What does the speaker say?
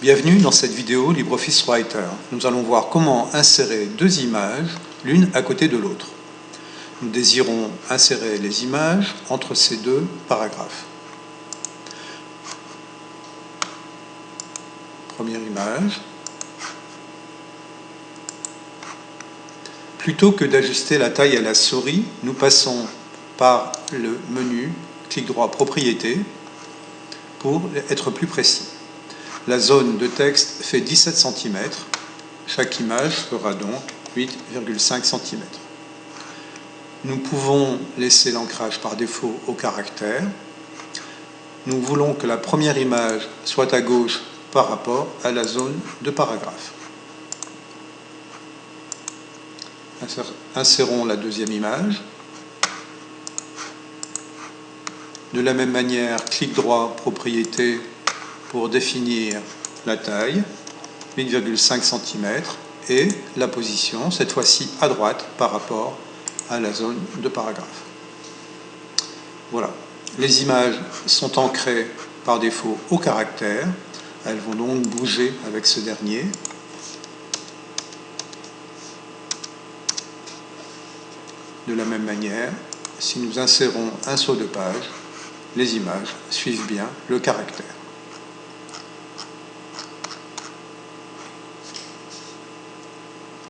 Bienvenue dans cette vidéo LibreOffice Writer. Nous allons voir comment insérer deux images, l'une à côté de l'autre. Nous désirons insérer les images entre ces deux paragraphes. Première image. Plutôt que d'ajuster la taille à la souris, nous passons par le menu clic droit Propriétés pour être plus précis. La zone de texte fait 17 cm. Chaque image fera donc 8,5 cm. Nous pouvons laisser l'ancrage par défaut au caractère. Nous voulons que la première image soit à gauche par rapport à la zone de paragraphe. Insérons la deuxième image. De la même manière, clic droit, propriété, pour définir la taille, 8,5 cm, et la position, cette fois-ci à droite par rapport à la zone de paragraphe. Voilà. Les images sont ancrées par défaut au caractère. Elles vont donc bouger avec ce dernier. De la même manière, si nous insérons un saut de page, les images suivent bien le caractère.